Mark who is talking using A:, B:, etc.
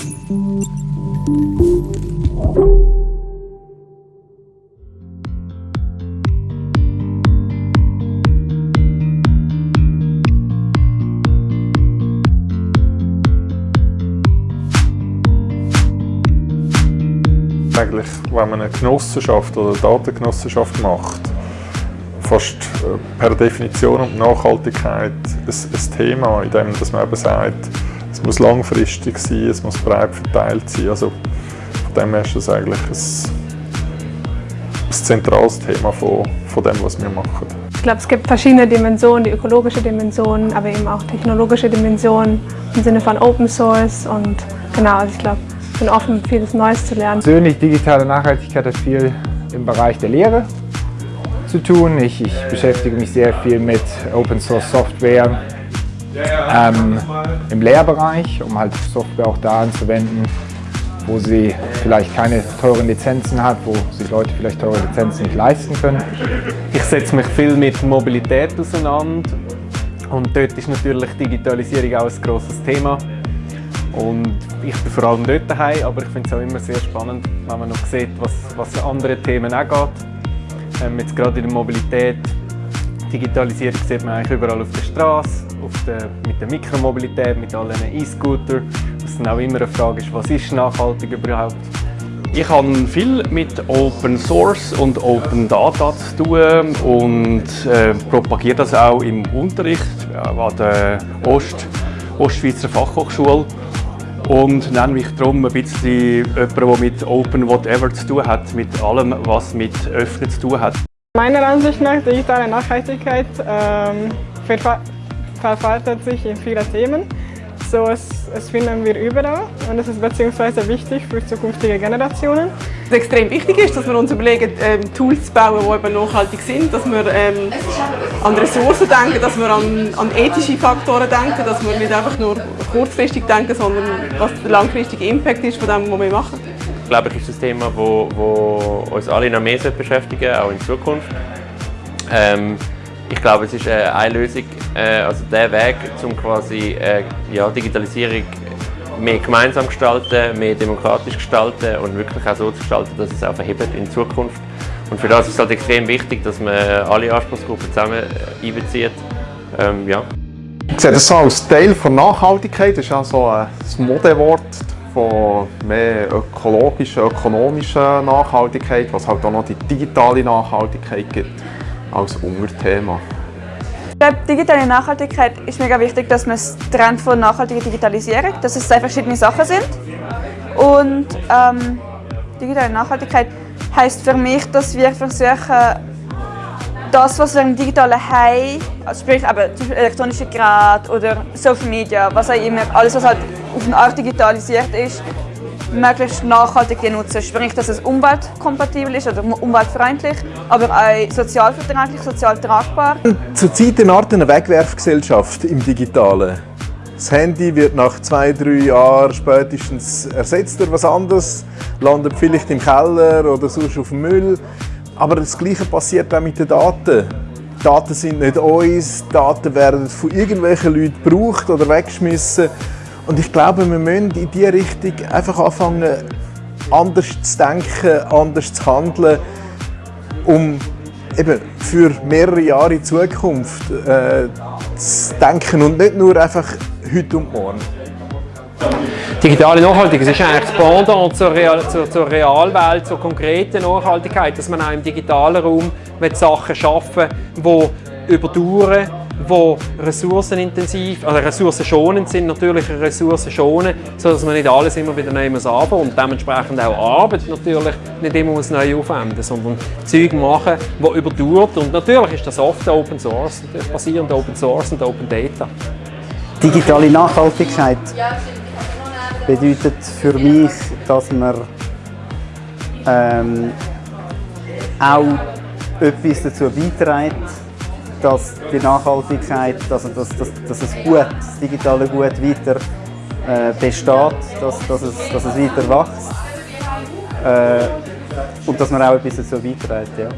A: Eigentlich, wenn man eine Genossenschaft oder eine Datengenossenschaft macht, fast äh, per Definition und Nachhaltigkeit ein, ein Thema, in dem dass man eben sagt, es muss langfristig sein, es muss breit verteilt sein. Also von dem her ist das eigentlich ein, ein zentrales Thema von, von dem, was wir machen.
B: Ich glaube, es gibt verschiedene Dimensionen, die ökologische Dimension, aber eben auch technologische Dimensionen im Sinne von Open Source und genau, also ich glaube, ich bin offen, vieles Neues zu lernen.
C: Persönlich digitale Nachhaltigkeit hat viel im Bereich der Lehre zu tun. Ich, ich beschäftige mich sehr viel mit Open Source Software ähm, im Lehrbereich, um halt Software auch da anzuwenden, wo sie vielleicht keine teuren Lizenzen hat, wo sich Leute vielleicht teure Lizenzen nicht leisten können.
D: Ich setze mich viel mit Mobilität auseinander und dort ist natürlich Digitalisierung auch ein grosses Thema. Und ich bin vor allem dort daheim, aber ich finde es auch immer sehr spannend, wenn man noch sieht, was, was an anderen Themen auch geht. Ähm, jetzt gerade in der Mobilität, Digitalisierung sieht man eigentlich überall auf der Straße, mit der Mikromobilität, mit allen E-Scooter. Was dann auch immer eine Frage ist, was ist nachhaltig überhaupt?
E: Ich habe viel mit Open Source und Open Data zu tun und äh, propagiere das auch im Unterricht an der Ost Ostschweizer Fachhochschule und nenne mich darum ein bisschen jemand, der mit Open Whatever zu tun hat, mit allem, was mit Öffnen zu tun hat.
F: Meiner Ansicht nach digitale Nachhaltigkeit ähm, verfaltet sich in viele Themen. So, es, es finden wir überall und es ist beziehungsweise wichtig für zukünftige Generationen.
G: Was extrem wichtig ist, dass wir uns überlegen, ähm, Tools zu bauen, die eben nachhaltig sind, dass wir ähm, an Ressourcen denken, dass wir an, an, ethische Faktoren denken, dass wir nicht einfach nur kurzfristig denken, sondern was der langfristige Impact ist von dem, was wir machen.
H: Ich glaube, es ist ein Thema, das wo, wo uns alle noch mehr beschäftigen auch in Zukunft. Ähm, ich glaube, es ist äh, eine Lösung, äh, also der Weg, um quasi äh, ja, Digitalisierung mehr gemeinsam gestalten, mehr demokratisch gestalten und wirklich auch so zu gestalten, dass es auch verhebt in Zukunft. Und für das ist es halt extrem wichtig, dass man alle Anspruchsgruppen zusammen einbezieht. Ähm, ja.
A: Ich sehe das so als Teil von Nachhaltigkeit, das ist auch so ein Modewort von mehr ökologischer, ökonomischer Nachhaltigkeit, was halt auch noch die digitale Nachhaltigkeit gibt als Unterthema.
I: Ich glaube, digitale Nachhaltigkeit ist mega wichtig, dass man es trennt von nachhaltiger Digitalisierung, dass es zwei verschiedene Sachen sind. Und ähm, digitale Nachhaltigkeit heißt für mich, dass wir versuchen, das, was wir im digitalen haben, also sprich eben, zum Beispiel elektronische Geräte oder Social Media, was auch immer, alles was halt auf eine Art digitalisiert ist, möglichst nachhaltig nutzen. Sprich, dass es umweltkompatibel ist oder umweltfreundlich, aber auch sozialverträglich, sozial tragbar.
J: Zurzeit eine Art eine Wegwerfgesellschaft im Digitalen. Das Handy wird nach zwei, drei Jahren spätestens ersetzt durch was anderes, landet vielleicht im Keller oder sonst auf dem Müll. Aber das Gleiche passiert auch mit den Daten. Die Daten sind nicht uns, Daten werden von irgendwelchen Leuten gebraucht oder weggeschmissen. Und ich glaube, wir müssen in diese Richtung einfach anfangen, anders zu denken, anders zu handeln, um eben für mehrere Jahre in Zukunft äh, zu denken und nicht nur einfach heute und morgen.
D: Digitale Nachhaltigkeit ist eigentlich das Pendant zur, Real, zur, zur Realwelt, zur konkreten Nachhaltigkeit, dass man auch im digitalen Raum mit Sachen schaffen die überdauern die ressourcenintensiv, also ressourcenschonend sind, natürlich Ressourcen schonen, sodass man nicht alles immer wieder neu muss und dementsprechend auch Arbeit natürlich nicht immer muss neu aufwenden, sondern Zeug machen, die überdauert. Und natürlich ist das oft Open Source, basierend Open Source und Open Data.
K: Digitale Nachhaltigkeit bedeutet für mich, dass man ähm, auch etwas dazu beiträgt, dass die Nachhaltigkeit, dass, dass, dass, dass es gut, das digitale Gut weiter äh, besteht, dass, dass, es, dass es weiter wächst äh, und dass man auch etwas dazu beiträgt. Ja.